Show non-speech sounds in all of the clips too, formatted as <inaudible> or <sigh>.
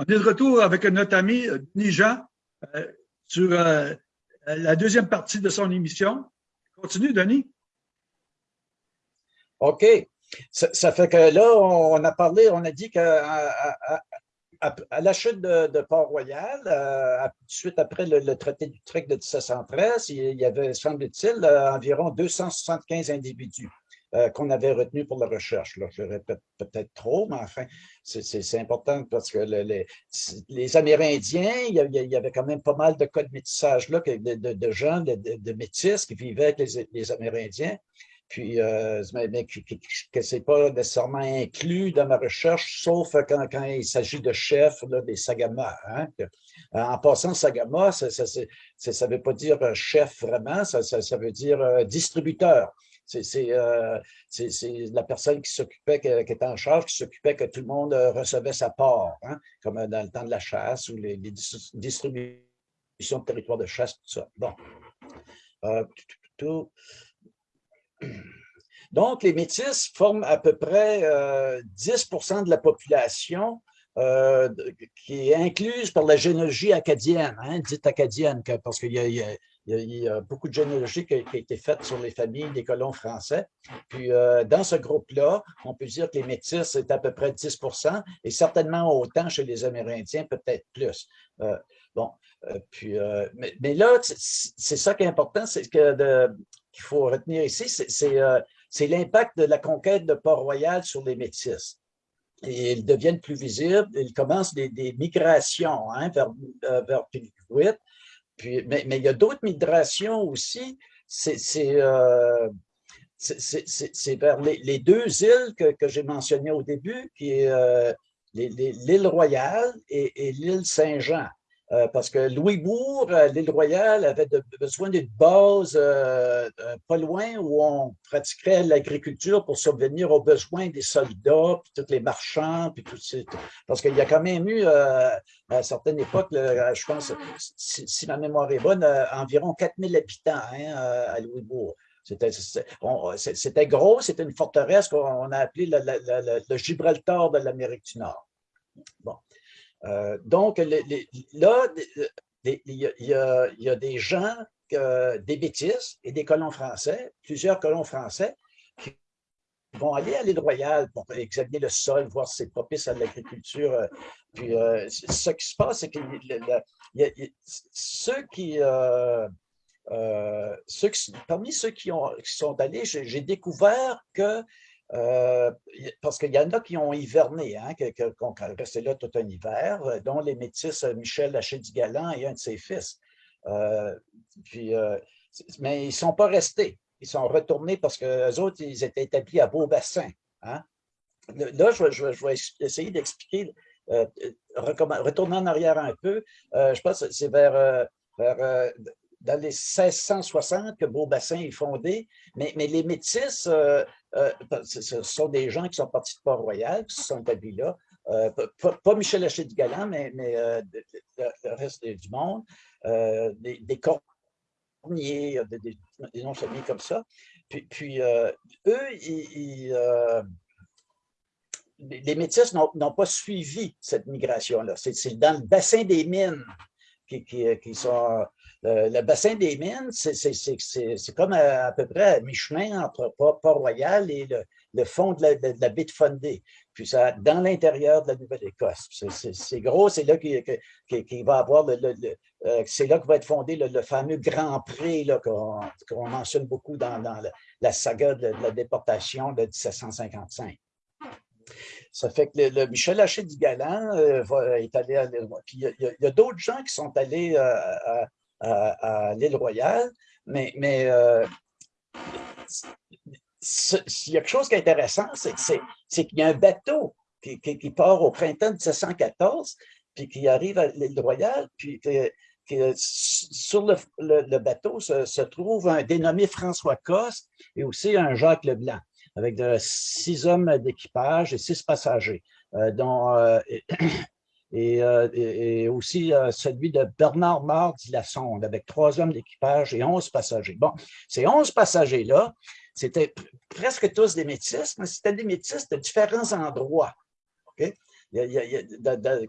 On est de retour avec notre ami Denis Jean euh, sur euh, la deuxième partie de son émission. Continue, Denis. OK. Ça, fait que là, on a parlé, on a dit qu'à la chute de, Port-Royal, euh, suite après le, traité d'Utrecht de 1713, il y avait, semble-t-il, environ 275 individus. Euh, qu'on avait retenu pour la recherche. Je répète peut-être trop, mais enfin, c'est important parce que les, Amérindiens, il y, avait, quand même pas mal de cas de métissage là, de, de, gens, de, métis qui vivaient avec les, Amérindiens puis euh, mais, que, ce n'est pas nécessairement inclus dans ma recherche, sauf quand, il s'agit de chefs, des Sagama. Hein, en passant, Sagama, ça ne veut pas dire chef vraiment, ça, ça veut dire euh, Euh, c'est la personne qui s'occupait, qui, était en charge, qui s'occupait que tout le monde euh, recevait sa part, hein, comme euh, dans le temps de la chasse ou les, distributions de territoire de chasse, tout ça. Bon. Donc, les Métis forment à peu près 10% de la population qui est incluse par la généalogie acadienne, hein, dite acadienne, parce qu'il y, il y, a, beaucoup de généalogie qui a, été faite sur les familles des colons français. Puis, euh, dans ce groupe-là, on peut dire que les métis, c'est à peu près 10% et certainement autant chez les Amérindiens, peut-être plus. Euh, bon, euh, puis, mais, là, c'est ça qui est important, c'est que qu'il faut retenir ici, c'est l'impact de la conquête de Port-Royal sur les métis ils deviennent plus visibles. Ils commencent des, migrations hein, vers, vers mais, il y a d'autres migrations aussi. C'est euh, vers les, deux îles que, j'ai mentionnées au début, qui est euh, l'île Royale et l'île Saint-Jean. Euh, parce que Louisbourg, euh, l'île Royale, avait besoin d'une base euh, pas loin où on pratiquerait l'agriculture pour subvenir aux besoins des soldats, puis tous les marchands, puis tout ça. Parce qu'il y a quand même eu, à certaines époques, je pense, si, ma mémoire est bonne, environ 4000 habitants hein, à Louisbourg. C'était gros, c'était une forteresse qu'on a appelée le Gibraltar de l'Amérique du Nord. Bon. Euh, donc, là, il y, a, des gens, des bêtises et des colons français, plusieurs colons français, qui vont aller à l'île Royale pour examiner le sol, voir si c'est propice à l'agriculture. Euh, puis, euh, ce qui se passe, c'est que ceux qui... parmi ceux qui, ont, qui sont allés, j'ai découvert que euh, parce qu'il y en a qui ont hiverné, qui, ont resté là tout un hiver, euh, dont les métis euh, Michel Lachey-du-Galant et un de ses fils. mais ils ne sont pas restés. Ils sont retournés parce que autres, ils étaient établis à Beaubassin. Hein. Là, je, vais essayer d'expliquer, retourner en arrière un peu, je pense que c'est vers, vers dans les 1660 que Beaubassin est fondé, mais, mais les Métis, euh, ce sont des gens qui sont partis de Port-Royal, qui se sont établis là, euh, pas, Michel Haché du Galant, mais, mais le, reste du monde, des, des corniers, des, des noms familles comme ça. Puis, eux, les Métis n'ont pas suivi cette migration-là. C'est dans le bassin des mines qui, qui, sont euh, le bassin des mines, c'est comme à, peu près à mi-chemin entre Port-Royal et le, fond de la, baie de Fundy, puis ça, dans l'intérieur de la Nouvelle-Écosse. C'est gros, c'est là qu'il va avoir le, euh, c'est là que va être fondé le, fameux Grand Prix qu'on mentionne beaucoup dans, la, saga de, la déportation de 1755. Ça fait que le, Michel Haché du Galant euh, est allé à Puis il y a, d'autres gens qui sont allés à, à, l'île Royale, mais, mais euh, il y a quelque chose qui est intéressant, c'est qu'il y a un bateau qui, qui, part au printemps 1714, puis qui arrive à l'île Royale, puis sur le, le, bateau se, trouve un dénommé François Coste et aussi un Jacques Leblanc, avec de, six hommes d'équipage et six passagers, euh, euh, euh, et, aussi euh, celui de Bernard Mardi la sonde avec trois hommes d'équipage et onze passagers. Bon, ces onze passagers-là, c'était presque tous des métis, mais c'était des métis de différents endroits. dans,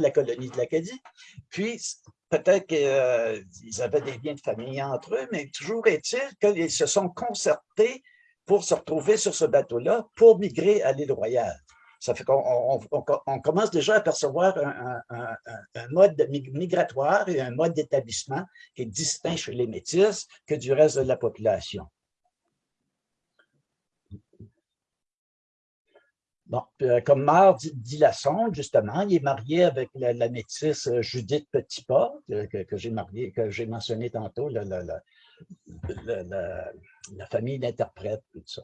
la colonie de l'Acadie. Puis, peut-être qu'ils avaient des liens de famille entre eux, mais toujours est-il qu'ils se sont concertés pour se retrouver sur ce bateau-là pour migrer à l'île Royale. Ça fait qu'on on, commence déjà à percevoir un, mode migratoire et un mode d'établissement qui est distinct chez les Métis que du reste de la population. Bon, euh, comme Marc dit, dit la sonde, justement, il est marié avec la, métisse Judith Petitpas, que, que j'ai marié, que j'ai mentionné tantôt, la, la famille d'interprètes, tout ça.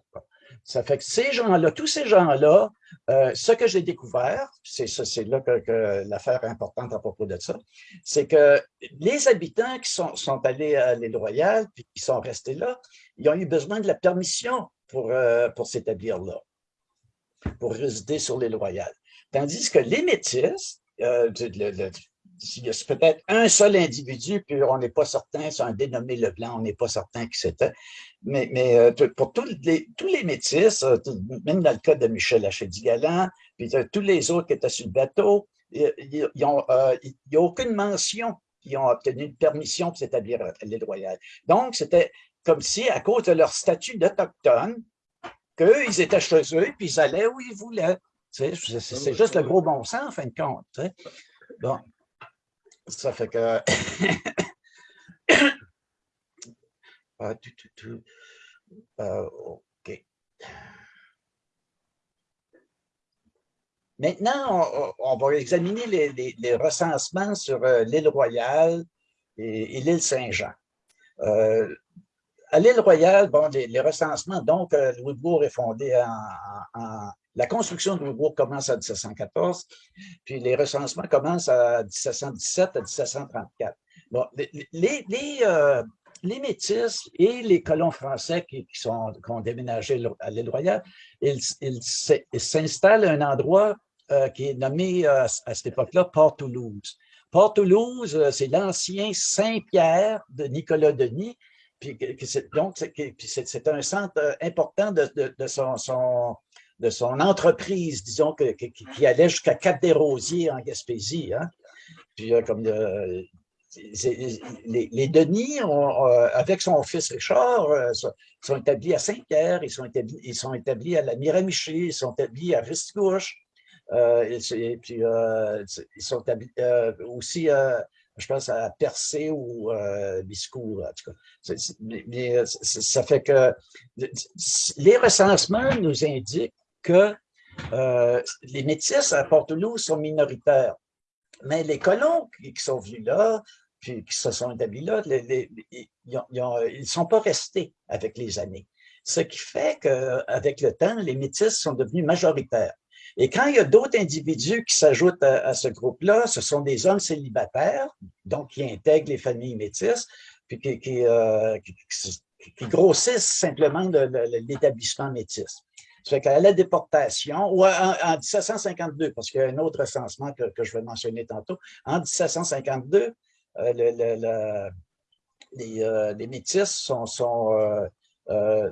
Ça fait que ces gens-là, tous ces gens-là, euh, ce que j'ai découvert, c'est là que, l'affaire importante à propos de ça, c'est que les habitants qui sont, sont allés à l'île Royale, puis qui sont restés là, ils ont eu besoin de la permission pour, euh, pour s'établir là, pour résider sur l'île Royale. Tandis que les métis, euh, il y a peut-être un seul individu, puis on n'est pas certain, c'est un dénommé Leblanc, on n'est pas certain qui c'était. Mais, mais euh, pour tous les, tous les métis, euh, même dans le cas de Michel Hachedi-Galant, puis tous les autres qui étaient sur le bateau, il n'y euh, a aucune mention qui ont obtenu une permission pour s'établir à l'île Royale. Donc, c'était comme si, à cause de leur statut d'autochtone, qu'eux, ils étaient chez eux, puis ils allaient où ils voulaient. C'est juste le gros bon sens, en fin de compte. Bon. Ça fait que... <coughs> ah, euh, OK. Maintenant, on, va examiner les, recensements sur euh, l'île Royale et, l'île Saint-Jean. Euh, à l'île Royale, bon, les, recensements, donc, Louis Bourg est fondé en la construction de Louisbourg commence en 1714, puis les recensements commencent à 1717 à 1734. Bon, les, euh, les, Métis et les colons français qui, sont, ont déménagé à l'île Royale, ils s'installent à un endroit euh, qui est nommé euh, à cette époque-là Port-Toulouse. Port-Toulouse, c'est l'ancien Saint-Pierre de Nicolas Denis, puis, donc c'est un centre important de, son de son entreprise, disons, que, qui allait jusqu'à Cap-des-Rosiers en Gaspésie. Hein. Puis, euh, comme euh, les, Denis, euh, avec son fils Richard, sont, établis à Saint-Pierre, ils, sont établis, ils sont établis à la Miramichi, ils sont établis à Risticouche, et, puis ils sont établis aussi je pense à Percé ou euh, Biscourt, en tout cas. mais ça fait que les recensements nous indiquent que euh, les métis à Port-Toulouse sont minoritaires. Mais les colons qui, sont venus là, puis qui se sont établis là, ils ne sont pas restés avec les années. Ce qui fait qu'avec le temps, les métis sont devenus majoritaires. Et quand il y a d'autres individus qui s'ajoutent à, ce groupe-là, ce sont des hommes célibataires, donc qui intègrent les familles métisses, puis qui, euh, grossissent simplement l'établissement métis. Ça fait qu'à la déportation, ou en, 1752, parce qu'il y a un autre recensement que, je vais mentionner tantôt, en 1752, euh, les, euh, les, métis sont... sont euh,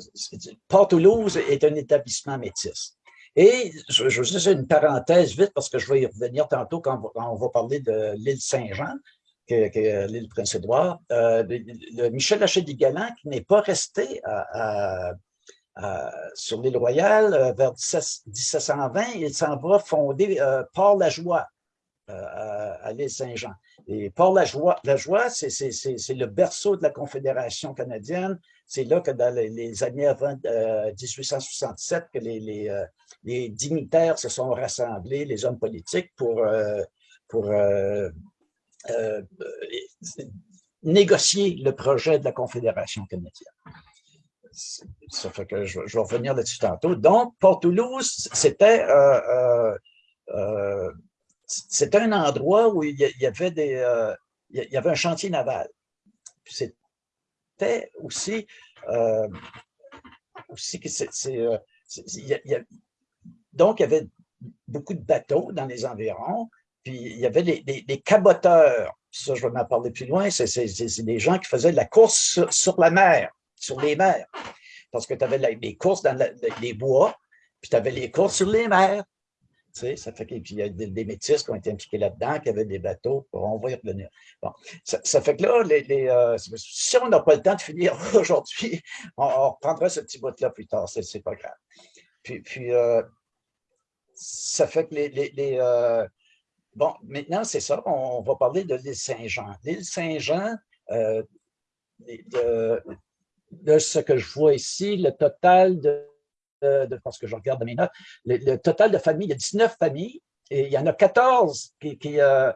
Port-Toulouse est un établissement métis. Et je, je vais une parenthèse vite parce que je vais y revenir tantôt quand, on va parler de l'île Saint-Jean, qui est, l'île Prince-Édouard. Michel Hachet-Galant, qui n'est pas resté à, euh, sur l'île Royale, euh, vers 1720, il s'en va fonder euh, Port-la-Joie à l'île Saint-Jean. Et Port-la-Joie, c'est le berceau de la Confédération canadienne. C'est là que dans les, années avant 1867 que les, dignitaires se sont rassemblés, les hommes politiques, pour négocier le projet de la Confédération canadienne ça fait que je, vais revenir là-dessus tantôt. Donc, Port-Toulouse, c'était euh, euh, euh, un endroit où il y avait des y avait un chantier naval. C'était aussi aussi que c'est donc il y avait beaucoup de bateaux dans les environs, puis il y avait des caboteurs. Ça, je vais m'en parler plus loin. C'est des gens qui faisaient de la course sur la mer sur les mers. Parce que tu avais les courses dans les bois, puis tu avais les courses sur les mers. Ça fait qu'il y a des, métis qui ont été impliqués là-dedans, qui avaient des bateaux. On va y revenir. Bon, ça, fait que là, les, euh, si on n'a pas le temps de finir <laughs> aujourd'hui, on, reprendra ce petit bout-là plus tard. C'est pas grave. Puis, puis euh, ça fait que les... Euh, bon, maintenant, c'est ça. On, va parler de l'île Saint-Jean. L'île Saint-Jean, de, ce que je vois ici, le total de parce que je regarde mes notes, le, total de familles, il y a 19 familles, et il y en a 14 qui, qui, euh,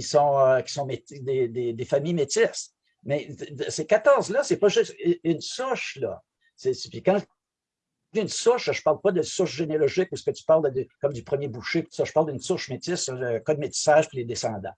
sont, euh, qui sont des, des, des, familles métisses. Mais ces 14-là, c'est pas juste une souche, là. Puis quand une souche, je ne parle pas de souche généalogique ou ce que tu parles de, comme du premier boucher, ça, je parle d'une souche métisse, le code métissage puis les descendants.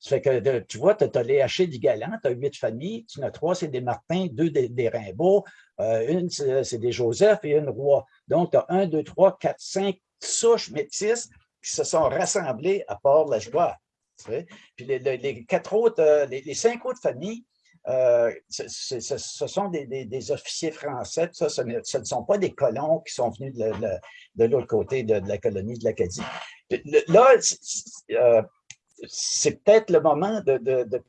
Ça fait que, tu vois, tu as, les hachés du galant, tu as huit familles, tu en as trois, c'est des Martins, deux des, des Rimbaud, euh, une, c'est des Joseph et une Roi. Donc, tu as un, deux, trois, quatre, cinq souches métisses qui se sont rassemblées à Port-la-Joie. Puis les, quatre autres, euh, les, cinq autres familles, euh, ce, sont des, officiers français, ça, ce, ne, sont pas des colons qui sont venus de, l'autre côté de, la colonie de l'Acadie. Là, c'est peut-être le moment de,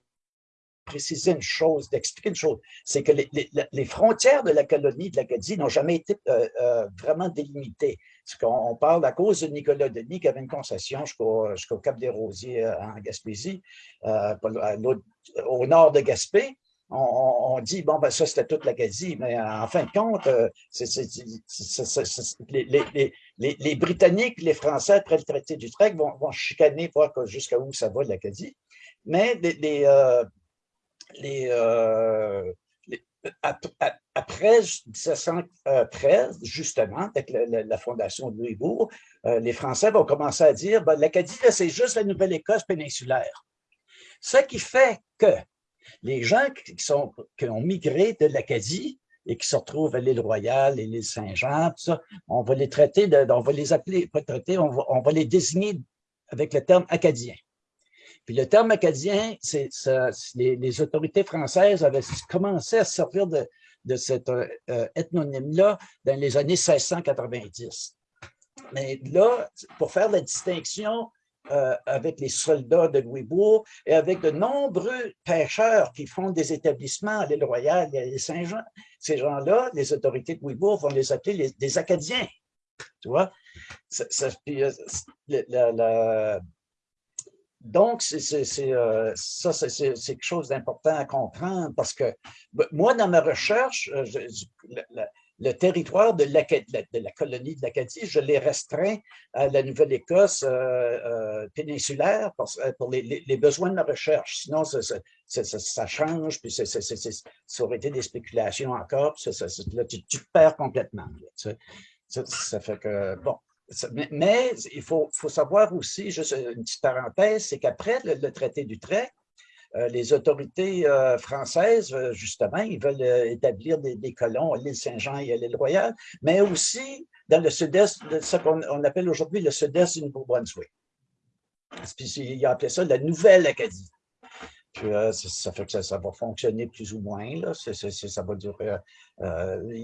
préciser une chose, d'expliquer une chose, c'est que les, frontières de la colonie de l'Acadie n'ont jamais été euh, euh, vraiment délimitées. On, parle à cause de Nicolas Denis qui avait une concession jusqu'au Cap des Rosiers euh, en Gaspésie, au nord de Gaspé, on, dit, bon, ben ça, c'était toute l'Acadie, mais en fin de compte, les, Britanniques, les Français, après le traité d'Utrecht, vont, vont chicaner, voir jusqu'à où ça va l'Acadie. Mais les, euh, euh, après 1713, justement, avec la, fondation de Louisbourg, euh, les Français vont commencer à dire, ben, l'Acadie, c'est juste la Nouvelle-Écosse péninsulaire. Ce qui fait que les gens qui, sont, qui ont migré de l'Acadie et qui se retrouvent à l'île Royale et l'île Saint-Jean, on va les traiter, on va les appeler, pas traiter, on va, les désigner avec le terme acadien. Puis le terme acadien, c'est les, les, autorités françaises avaient commencé à servir de, de cet euh, ethnonyme-là dans les années 1690. Mais là, pour faire la distinction euh, avec les soldats de Louisbourg et avec de nombreux pêcheurs qui font des établissements à l'île Royale et à Saint-Jean. Ces gens-là, les autorités de Louisbourg vont les appeler des Acadiens. Tu vois? donc, ça, c'est quelque chose d'important à comprendre parce que ben, moi, dans ma recherche, euh, le territoire de, la, colonie de l'Acadie, je l'ai restreint à la Nouvelle-Écosse euh, euh, péninsulaire pour, euh, les, besoins de la recherche. Sinon, ça, change, puis ça aurait été des spéculations encore, puis là, tu, perds complètement. ça, fait que, bon, mais, il faut, savoir aussi, juste une petite parenthèse, c'est qu'après le, le, traité d'Utrecht, les autorités euh, françaises, euh, justement, ils veulent établir des, colons à l'île Saint-Jean et à l'île Royale, mais aussi dans le sud-est, ce qu'on appelle aujourd'hui le sud-est du Nouveau-Brunswick. Ils appelé ça la Nouvelle-Acadie. ça fait que ça, va fonctionner plus ou moins. Il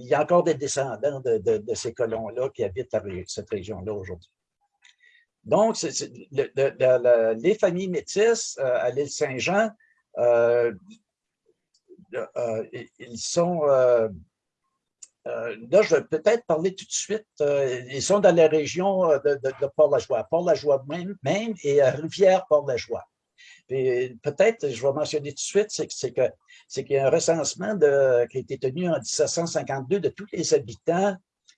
y a encore des descendants de, ces colons-là qui habitent cette région-là aujourd'hui. Donc, les familles métisses euh, à l'île Saint-Jean, euh, euh, ils sont... là, je vais peut-être parler tout de suite. ils sont dans la région de, Port-la-Joie, Port-la-Joie même, et Rivière-Port-la-Joie. Peut-être, je vais mentionner tout de suite, c'est qu'il y a un recensement qui a été tenu en 1752 de tous les habitants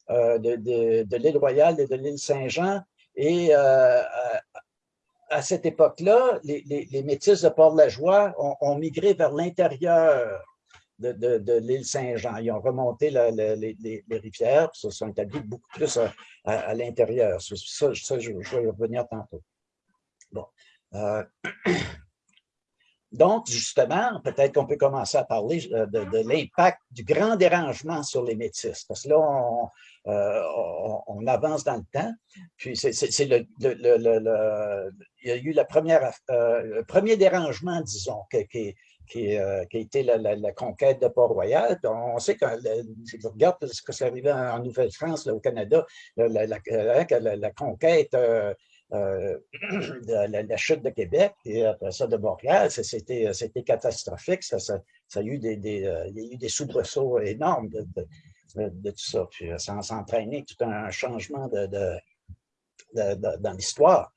de l'île Royale et de l'île Saint-Jean et euh, à cette époque-là, les, les, métis de Port-la-Joie ont, migré vers l'intérieur de, l'île Saint-Jean. Ils ont remonté les, rivières, se sont établis beaucoup plus à, l'intérieur. Ça, je, vais y revenir tantôt. Bon. Euh, <clears throat> donc, justement, peut-être qu'on peut commencer à parler euh, de, l'impact du grand dérangement sur les métis. Parce que là, on, euh, avance dans le temps. Puis c'est le, il y a eu la euh, le premier dérangement, disons, qui, a été la, conquête de Port-Royal. On sait que, si vous regardez ce que c'est arrivé en, Nouvelle-France, au Canada, la, conquête <clears throat> la, chute de Québec et après ça de Montréal, c'était catastrophique. Ça, ça, a eu des, il y a eu des soubresauts énormes de, de, tout ça. Puis ça a entraîné tout un changement de, dans l'histoire.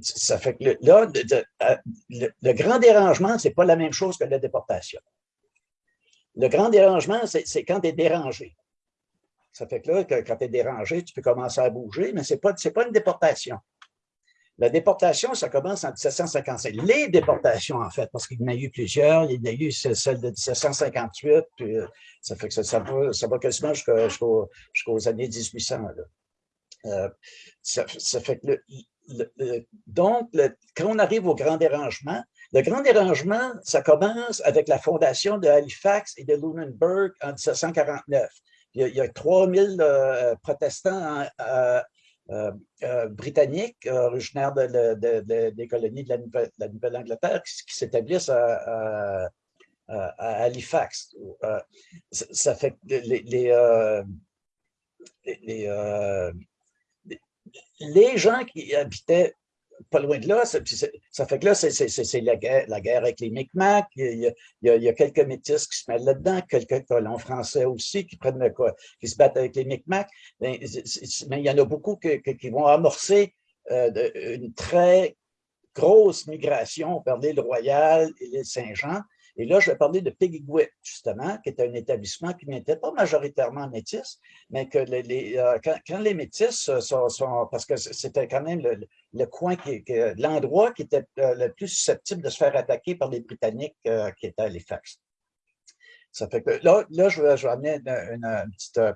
Ça fait que là, le, grand dérangement, c'est pas la même chose que la déportation. Le grand dérangement, c'est quand tu es dérangé. Ça fait que là, quand tu es dérangé, tu peux commencer à bouger, mais ce n'est pas une déportation. La déportation, ça commence en 1755. Les déportations, en fait, parce qu'il y en a eu plusieurs. Il y a eu celle de 1758, puis euh, ça fait que ça, va, ça va quasiment jusqu'aux années 1800. Euh, ça, fait que donc, quand on arrive au grand dérangement, le grand dérangement, ça commence avec la fondation de Halifax et de Lunenburg en 1749. Il y a, 3000 euh, protestants euh, britanniques originaires des colonies de la Nouvelle-Angleterre qui, s'établissent à, Halifax. ça fait que les, les les gens qui habitaient pas loin de là, ça, fait que là, c'est la guerre, la guerre avec les Micmacs. Il y, a, quelques métis qui se mettent là-dedans, quelques colons français aussi qui prennent quoi, qui se battent avec les Micmacs. Mais, il y en a beaucoup qui vont amorcer euh, une très grosse migration vers l'île Royale et l'île Saint-Jean. Et là, je vais parler de Piggywick, justement, qui est un établissement qui n'était pas majoritairement métis, mais que les, euh, quand, les métis sont, parce que c'était quand même le, coin, qui, l'endroit qui était euh, le plus susceptible de se faire attaquer par les Britanniques euh, qui étaient à Halifax. Ça fait que là, là je, vais, amener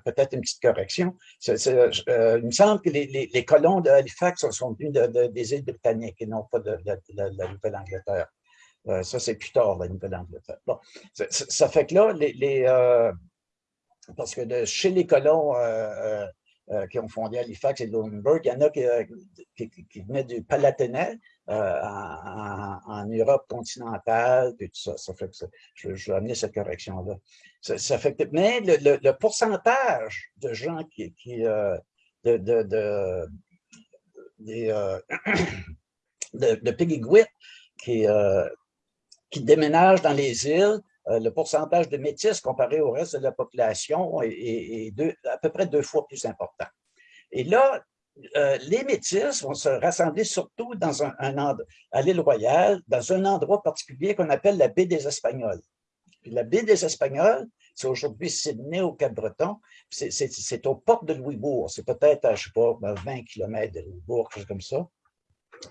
peut-être une petite correction. il me semble que les, colons de Halifax sont venus des îles britanniques et non pas de la Nouvelle-Angleterre. Euh, ça, c'est plus tard, la Nouvelle-Angleterre. Bon, ça, fait que là, les, euh, parce que chez les colons euh, qui ont fondé Halifax et Lunenburg, il y en a qui, venaient du Palatinat en, Europe continentale, et tout ça. Ça fait que je, vais amener cette correction-là. Ça, fait que, mais le, pourcentage de gens qui, de, de, de, <clears throat> de, de Piggy qui, qui déménagent dans les îles, euh, le pourcentage de métis comparé au reste de la population est, à peu près deux fois plus important. Et là, euh, les métis vont se rassembler surtout à l'île Royale, dans un endroit particulier qu'on appelle la baie des Espagnols. la baie des Espagnols, c'est aujourd'hui Sydney au Cap-Breton, c'est aux portes de Louisbourg. C'est peut-être, je ne sais pas, 20 km de Louisbourg, quelque chose comme ça.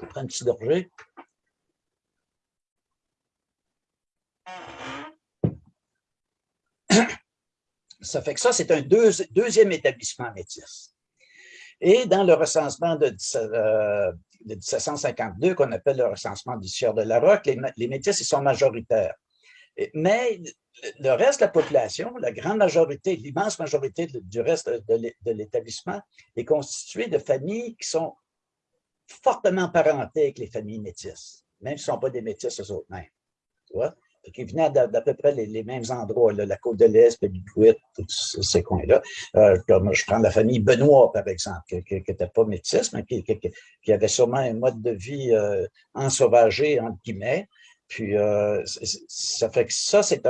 On prend un petit gorgée. Ça fait que ça, c'est un deuxième établissement métis. Et dans le recensement de, 1752, euh, qu'on appelle le recensement du Sieur de la Roque, les, métis, ils sont majoritaires. Mais le reste de la population, la grande majorité, l'immense majorité du reste de l'établissement est constituée de familles qui sont fortement parentées avec les familles métisses, même si ne sont pas des métis eux-mêmes. Tu vois? Qui venaient d'à peu près les, mêmes endroits, la côte de l'Est, Pébiquit, tous ces coins-là. Euh, comme je prends la famille Benoît, par exemple, qui n'était pas métisse, mais qui, avait sûrement un mode de vie euh, ensauvagé, entre guillemets. Puis, euh, ça fait que ça, c'est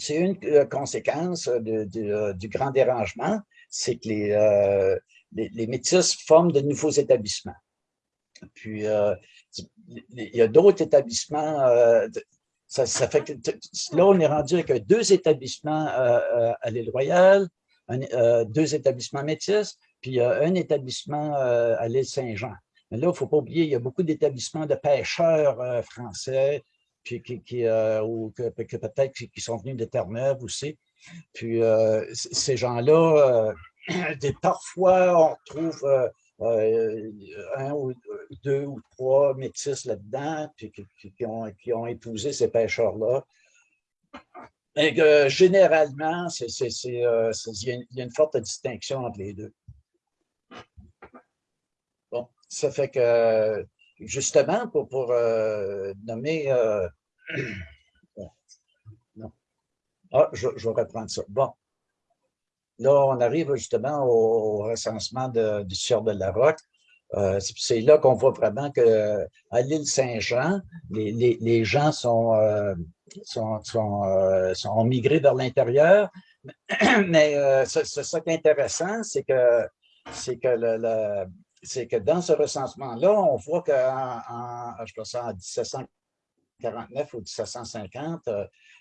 c'est une conséquence du grand dérangement, c'est que les, les, les métis forment de nouveaux établissements. Puis, il y a d'autres établissements. Euh, ça, fait là, on est rendu avec deux établissements euh, euh, à l'île Royale, deux établissements métis, puis un établissement à l'île Saint-Jean. Mais là, il ne faut pas oublier, il y a beaucoup d'établissements de pêcheurs français, puis qui, ou que, peut-être qui sont venus de Terre-Neuve aussi. Puis ces gens-là, <clears throat> parfois, on retrouve euh, un ou deux ou trois métis là-dedans, puis qui, ont, qui, ont, épousé ces pêcheurs-là. Et que généralement, euh, il y, a une forte distinction entre les deux. Bon, ça fait que, justement, pour, pour euh, nommer... <clears throat> non. Ah, je, je vais reprendre ça. Bon. là, on arrive justement au, recensement du Sieur de la Roque. Euh, c'est là qu'on voit vraiment que à l'île Saint-Jean, les, gens sont, euh, sont, sont, migrés vers l'intérieur. <clears throat> Mais c'est ça qui est intéressant, c'est que que le, que dans ce recensement-là, on voit qu'en en 1749 ou 1750,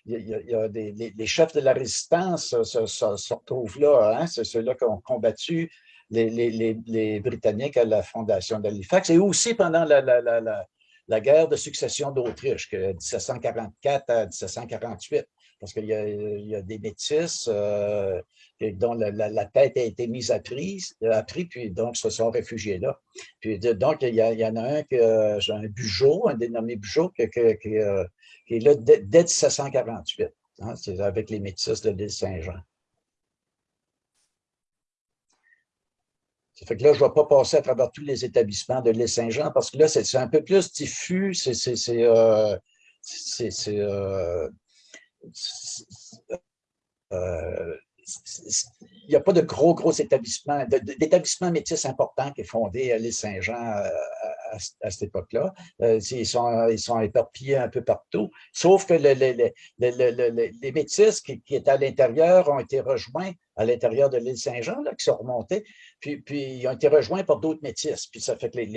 il y a, des, les, chefs de la résistance se, retrouvent là. Hein, c'est ceux-là qui ont combattu les, Britanniques à la fondation d'Halifax et aussi pendant la, la, guerre de succession d'Autriche, de 1744 à 1748 parce qu'il y, a des métis euh, dont la, tête a été mise à prix, à prix puis donc se sont réfugiés là. Puis donc, il y, en a un, qui, euh, un Bugeaud, un dénommé Bugeaud, qui, euh, qui, est là dès, 1748. Hein, c'est avec les métis de l'île Saint-Jean. Ça fait que là, je ne vais pas passer à travers tous les établissements de l'île Saint-Jean parce que là, c'est un peu plus diffus. C'est euh, il n'y a pas de gros, gros établissements, d'établissements métis importants qui est fondé à l'île Saint-Jean euh, à, cette époque-là. Euh, ils, sont, ils sont éparpillés un peu partout, sauf que les métis qui, qui, étaient à l'intérieur ont été rejoints à l'intérieur de l'île Saint-Jean, qui sont remontés, puis, puis ils ont été rejoints par d'autres métis. Puis ça fait que les,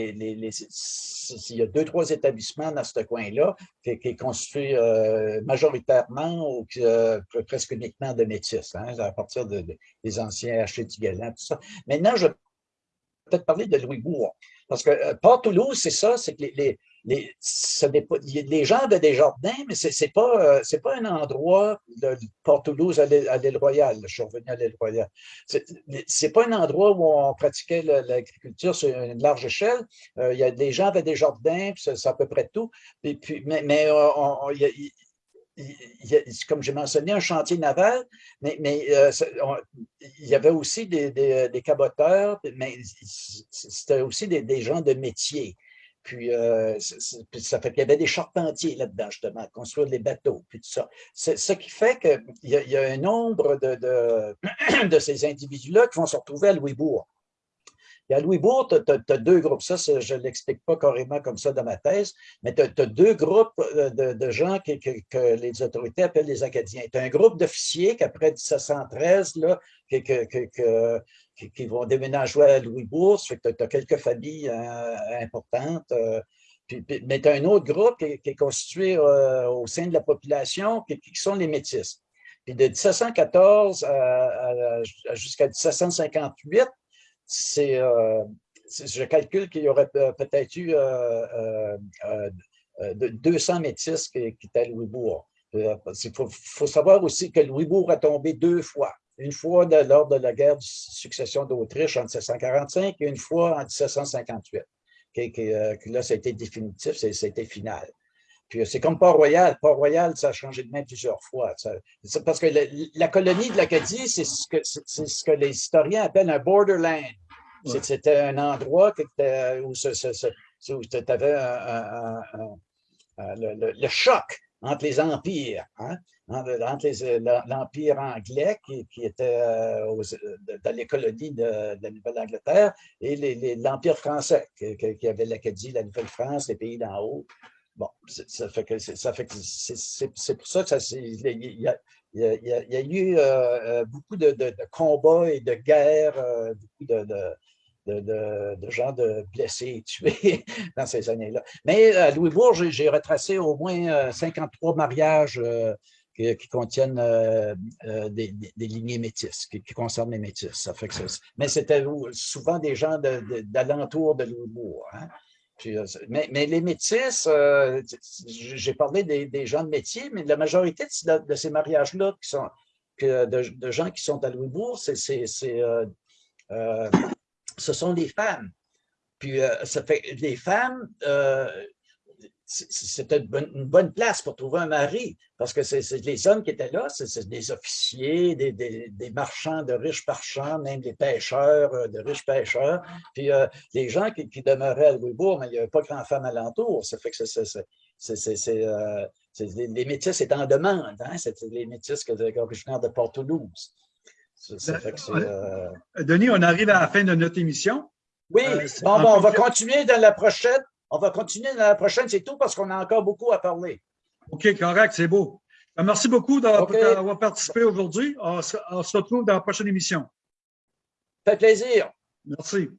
il y a deux, trois établissements dans ce coin-là qui, qui, est constitué euh, majoritairement ou euh, presque uniquement de métis, hein, à partir des anciens H.T. tout ça. Maintenant, je peut-être parler de Louisbourg. Parce que euh, Port-Toulouse, c'est ça, c'est que les, les, les gens avaient des jardins, mais ce n'est pas, euh, pas un endroit, de Port-Toulouse à l'île Royale, je suis revenu à l'île Royale. Ce n'est pas un endroit où on pratiquait l'agriculture sur une large échelle. Euh, il y a, les gens avaient des jardins, c'est à peu près tout. Et puis, mais, il, y a, comme j'ai mentionné, un chantier naval, mais, mais il y avait aussi des, des, caboteurs, mais c'était aussi des, gens de métier. Puis, euh, ça fait qu'il y avait des charpentiers là-dedans, justement, construire des bateaux, puis tout ça. Ce qui fait qu'il y, y, a un nombre de, <clears throat> de ces individus-là qui vont se retrouver à Louisbourg. À Louisbourg, tu as, deux groupes. Ça, je ne l'explique pas carrément comme ça dans ma thèse, mais tu as, deux groupes euh, de, gens que, les autorités appellent les Acadiens. Tu as un groupe d'officiers qu'après 1713, là, qui, vont déménager à Louisbourg. Tu as, quelques familles euh, importantes. Euh, mais tu as un autre groupe qui, est constitué au sein de la population, qui, sont les Métis. Puis de 1714 jusqu'à 1758, euh, c'est, je calcule qu'il y aurait peut-être eu 200 euh, euh, métis qui, étaient Louisbourg. Il faut, savoir aussi que Louisbourg a tombé deux fois. Une fois lors de la guerre de succession d'Autriche en 1745 et une fois en 1758. là, ça a été définitif, c'était final. Puis c'est comme Port-Royal. Port-Royal, ça a changé de main plusieurs fois. parce que la, colonie de l'Acadie, c'est ce, que, ce que les historiens appellent un borderland. C'était un endroit où, tu avais le, choc entre les empires, hein, entre l'empire anglais qui, était euh, dans les colonies de, la Nouvelle-Angleterre et l'empire français qui, avait l'Acadie, la Nouvelle-France, les pays d'en haut. Bon, ça fait que c'est pour ça que ça il y a, y y a eu euh, euh, beaucoup de, de, combats et de guerres, beaucoup de, de, gens de blessés et tués <laughs> dans ces années-là. Mais à Louisbourg, j'ai retracé au moins 53 euh, mariages euh, qui, contiennent euh, des, lignées métisses, qui, concernent les métis. Ça fait que mais c'était souvent des gens d'alentour de, Louisbourg. Hein. Mais, les métis, j'ai parlé des, gens de métier, mais la majorité de, ces mariages-là sont de, gens qui sont à Louisbourg, c'est ce sont des femmes. Puis, euh, ça fait les femmes, euh, c'était une bonne place pour trouver un mari, parce que c'est les hommes qui étaient là, c'est des officiers, des, marchands de riches marchands, même des pêcheurs, euh, de riches pêcheurs. Puis les gens qui, demeuraient à Louisbourg, mais il n'y avait pas grand femme alentour. Ça fait que c'est les métis étaient en demande. Hein? C'était les métis originaires de Port-Toulouse. Ça, ça fait que c'est, Ouais. euh, Denis, on arrive à la fin de notre émission. Oui, Euh, bon, bon, on va continuer dans la prochaine. On va continuer dans la prochaine, c'est tout parce qu'on a encore beaucoup à parler. OK, correct, c'est beau. Euh, Merci beaucoup d'avoir participé aujourd'hui. On se on se retrouve dans la prochaine émission. Ça fait plaisir. Merci.